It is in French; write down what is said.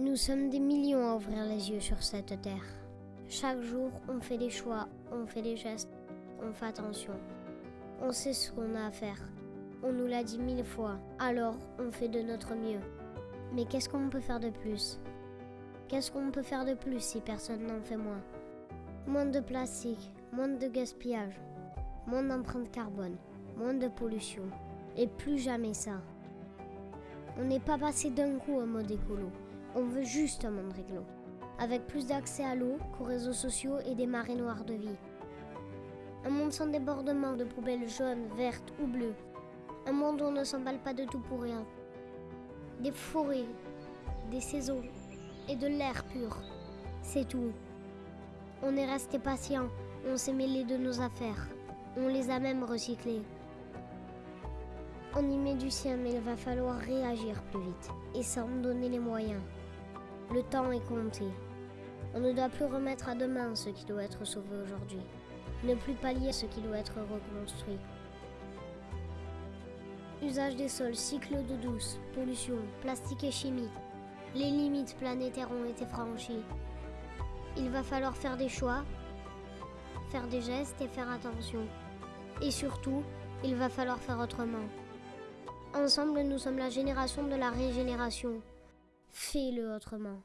Nous sommes des millions à ouvrir les yeux sur cette terre. Chaque jour, on fait des choix, on fait des gestes, on fait attention. On sait ce qu'on a à faire. On nous l'a dit mille fois, alors on fait de notre mieux. Mais qu'est-ce qu'on peut faire de plus? Qu'est-ce qu'on peut faire de plus si personne n'en fait moins? Moins de plastique, moins de gaspillage, moins d'empreinte carbone, moins de pollution. Et plus jamais ça. On n'est pas passé d'un coup en mode écolo. On veut juste un monde réglo. Avec plus d'accès à l'eau, qu'aux réseaux sociaux et des marées noires de vie. Un monde sans débordement de poubelles jaunes, vertes ou bleues. Un monde où on ne s'emballe pas de tout pour rien. Des forêts, des saisons et de l'air pur. C'est tout. On est resté patient, on s'est mêlé de nos affaires. On les a même recyclées. On y met du sien, mais il va falloir réagir plus vite et s'en donner les moyens. Le temps est compté. On ne doit plus remettre à demain ce qui doit être sauvé aujourd'hui. Ne plus pallier ce qui doit être reconstruit. Usage des sols, cycle d'eau douce, pollution, plastique et chimie. Les limites planétaires ont été franchies. Il va falloir faire des choix, faire des gestes et faire attention. Et surtout, il va falloir faire autrement. Ensemble, nous sommes la génération de la régénération. Fais-le autrement.